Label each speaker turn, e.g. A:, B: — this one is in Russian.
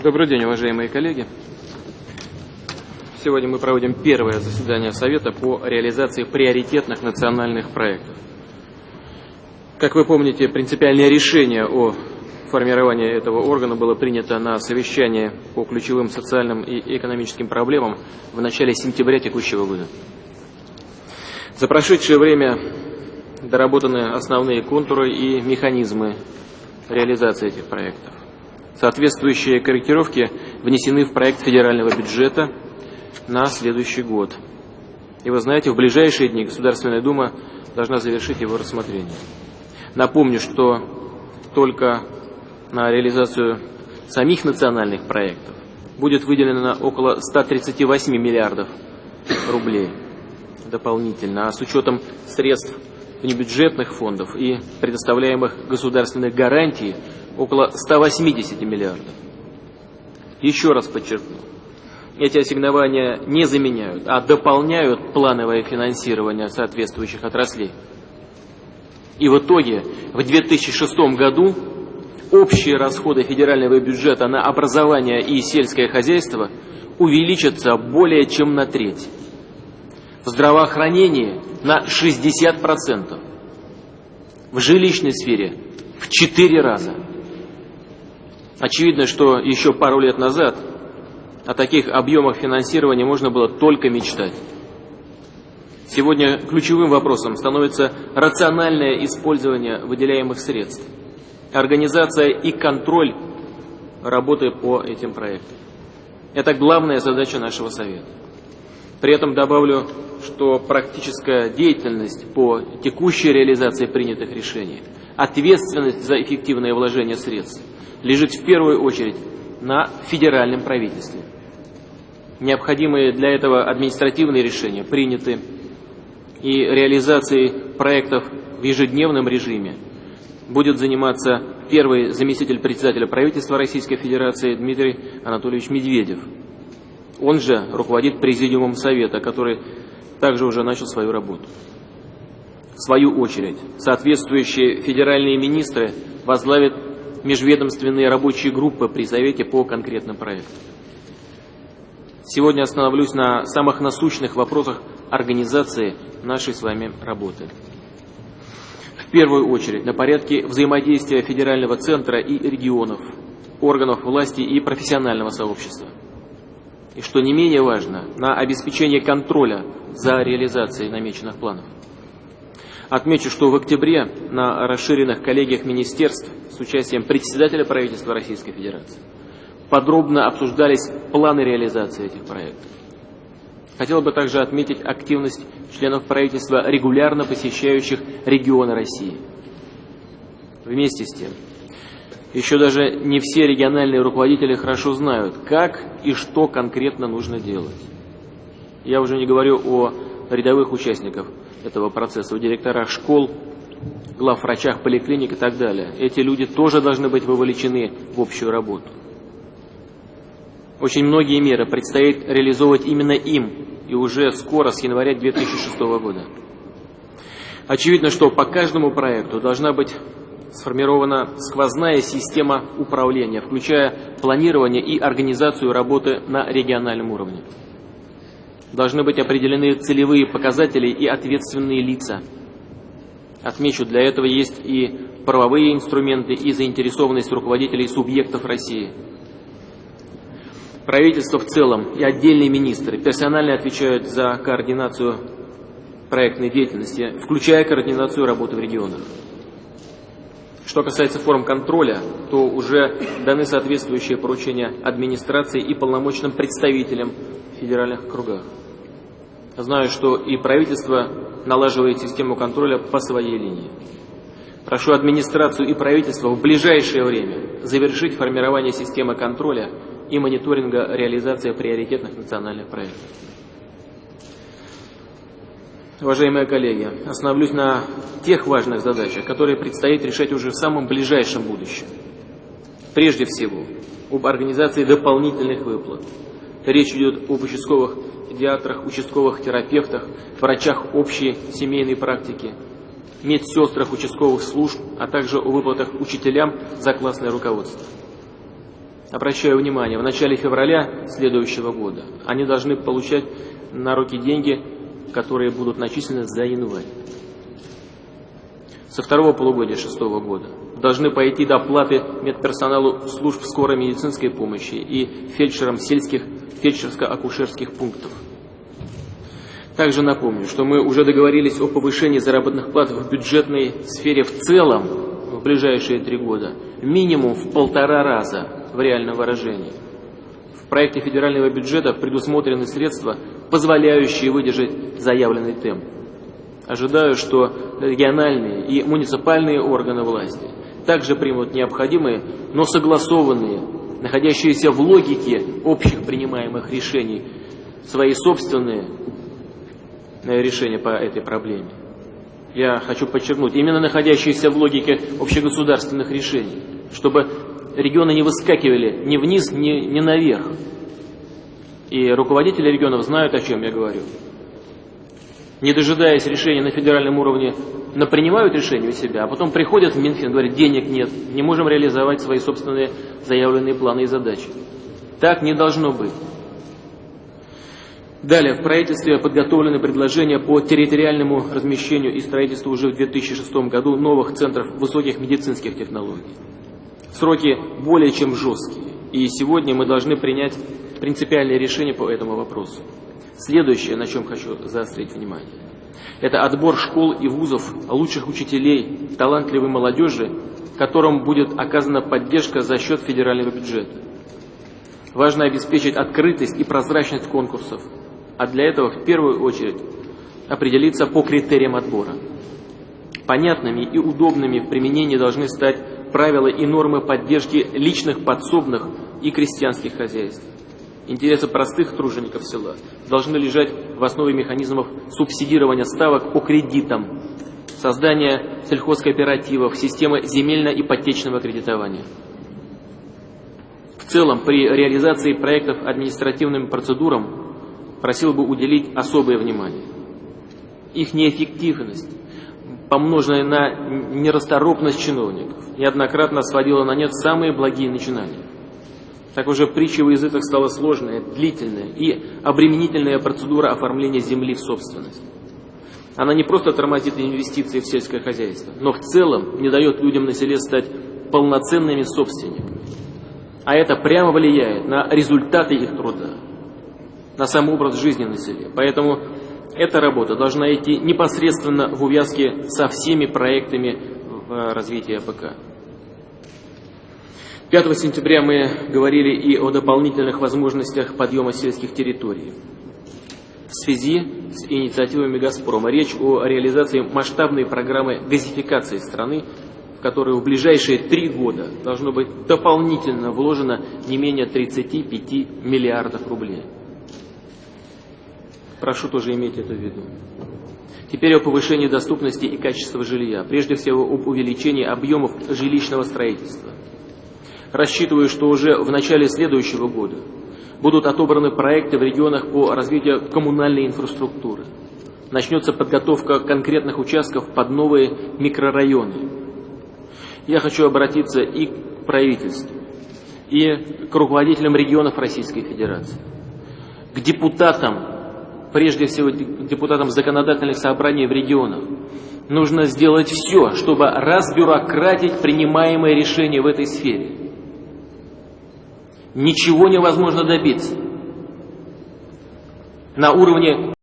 A: Добрый день, уважаемые коллеги. Сегодня мы проводим первое заседание Совета по реализации приоритетных национальных проектов. Как вы помните, принципиальное решение о формировании этого органа было принято на совещании по ключевым социальным и экономическим проблемам в начале сентября текущего года. За прошедшее время доработаны основные контуры и механизмы реализации этих проектов. Соответствующие корректировки внесены в проект федерального бюджета на следующий год. И вы знаете, в ближайшие дни Государственная Дума должна завершить его рассмотрение. Напомню, что только на реализацию самих национальных проектов будет выделено около 138 миллиардов рублей дополнительно, а с учетом средств внебюджетных фондов и предоставляемых государственных гарантий около 180 миллиардов. Еще раз подчеркну, эти ассигнования не заменяют, а дополняют плановое финансирование соответствующих отраслей. И в итоге в 2006 году общие расходы федерального бюджета на образование и сельское хозяйство увеличатся более чем на треть. В здравоохранении на 60%. В жилищной сфере в 4 раза. Очевидно, что еще пару лет назад о таких объемах финансирования можно было только мечтать. Сегодня ключевым вопросом становится рациональное использование выделяемых средств, организация и контроль работы по этим проектам. Это главная задача нашего Совета. При этом добавлю, что практическая деятельность по текущей реализации принятых решений, ответственность за эффективное вложение средств лежит в первую очередь на федеральном правительстве. Необходимые для этого административные решения приняты, и реализацией проектов в ежедневном режиме будет заниматься первый заместитель председателя правительства Российской Федерации Дмитрий Анатольевич Медведев – он же руководит президиумом Совета, который также уже начал свою работу. В свою очередь, соответствующие федеральные министры возглавят межведомственные рабочие группы при Совете по конкретным проектам. Сегодня остановлюсь на самых насущных вопросах организации нашей с вами работы. В первую очередь на порядке взаимодействия федерального центра и регионов, органов власти и профессионального сообщества и, что не менее важно, на обеспечение контроля за реализацией намеченных планов. Отмечу, что в октябре на расширенных коллегиях министерств с участием председателя правительства Российской Федерации подробно обсуждались планы реализации этих проектов. Хотел бы также отметить активность членов правительства, регулярно посещающих регионы России. Вместе с тем, еще даже не все региональные руководители хорошо знают, как и что конкретно нужно делать. Я уже не говорю о рядовых участниках этого процесса, о директорах школ, главврачах поликлиник и так далее. Эти люди тоже должны быть вовлечены в общую работу. Очень многие меры предстоит реализовывать именно им, и уже скоро, с января 2006 года. Очевидно, что по каждому проекту должна быть сформирована сквозная система управления, включая планирование и организацию работы на региональном уровне. Должны быть определены целевые показатели и ответственные лица. Отмечу, для этого есть и правовые инструменты, и заинтересованность руководителей субъектов России. Правительство в целом и отдельные министры персонально отвечают за координацию проектной деятельности, включая координацию работы в регионах. Что касается форм контроля, то уже даны соответствующие поручения администрации и полномочным представителям в федеральных кругах. Знаю, что и правительство налаживает систему контроля по своей линии. Прошу администрацию и правительство в ближайшее время завершить формирование системы контроля и мониторинга реализации приоритетных национальных проектов. Уважаемые коллеги, остановлюсь на тех важных задачах, которые предстоит решать уже в самом ближайшем будущем. Прежде всего, об организации дополнительных выплат. Речь идет об участковых педиатрах, участковых терапевтах, врачах общей семейной практики, медсестрах участковых служб, а также о выплатах учителям за классное руководство. обращаю внимание, в начале февраля следующего года они должны получать на руки деньги, которые будут начислены за январь. Со второго полугодия шестого года должны пойти доплаты медперсоналу служб скорой медицинской помощи и фельдшерам сельских фельдшерско-акушерских пунктов. Также напомню, что мы уже договорились о повышении заработных плат в бюджетной сфере в целом в ближайшие три года, минимум в полтора раза в реальном выражении. В проекте федерального бюджета предусмотрены средства, позволяющие выдержать заявленный темп. Ожидаю, что региональные и муниципальные органы власти также примут необходимые, но согласованные, находящиеся в логике общих принимаемых решений, свои собственные э, решения по этой проблеме. Я хочу подчеркнуть, именно находящиеся в логике общегосударственных решений, чтобы регионы не выскакивали ни вниз, ни, ни наверх. И руководители регионов знают, о чем я говорю не дожидаясь решения на федеральном уровне, принимают решение у себя, а потом приходят в Минфин, говорят, денег нет, не можем реализовать свои собственные заявленные планы и задачи. Так не должно быть. Далее, в правительстве подготовлены предложения по территориальному размещению и строительству уже в 2006 году новых центров высоких медицинских технологий. Сроки более чем жесткие, и сегодня мы должны принять принципиальное решение по этому вопросу. Следующее, на чем хочу заострить внимание, это отбор школ и вузов лучших учителей, талантливой молодежи, которым будет оказана поддержка за счет федерального бюджета. Важно обеспечить открытость и прозрачность конкурсов, а для этого в первую очередь определиться по критериям отбора. Понятными и удобными в применении должны стать правила и нормы поддержки личных подсобных и крестьянских хозяйств. Интересы простых тружеников села должны лежать в основе механизмов субсидирования ставок по кредитам, создания сельхозкооперативов, системы земельно-ипотечного кредитования. В целом, при реализации проектов административным процедурам просил бы уделить особое внимание. Их неэффективность, помноженная на нерасторопность чиновников, неоднократно сводила на нет самые благие начинания. Так уже притча в языках стала сложная, длительная и обременительная процедура оформления земли в собственность. Она не просто тормозит инвестиции в сельское хозяйство, но в целом не дает людям на селе стать полноценными собственниками. А это прямо влияет на результаты их труда, на сам образ жизни на селе. Поэтому эта работа должна идти непосредственно в увязке со всеми проектами в развитии АПК. 5 сентября мы говорили и о дополнительных возможностях подъема сельских территорий. В связи с инициативами «Газпрома» речь о реализации масштабной программы газификации страны, в которую в ближайшие три года должно быть дополнительно вложено не менее 35 миллиардов рублей. Прошу тоже иметь это в виду. Теперь о повышении доступности и качества жилья, прежде всего об увеличении объемов жилищного строительства. Рассчитываю, что уже в начале следующего года будут отобраны проекты в регионах по развитию коммунальной инфраструктуры. Начнется подготовка конкретных участков под новые микрорайоны. Я хочу обратиться и к правительству, и к руководителям регионов Российской Федерации, к депутатам, прежде всего депутатам законодательных собраний в регионах. Нужно сделать все, чтобы разбюрократить принимаемые решения в этой сфере ничего невозможно добиться. На уровне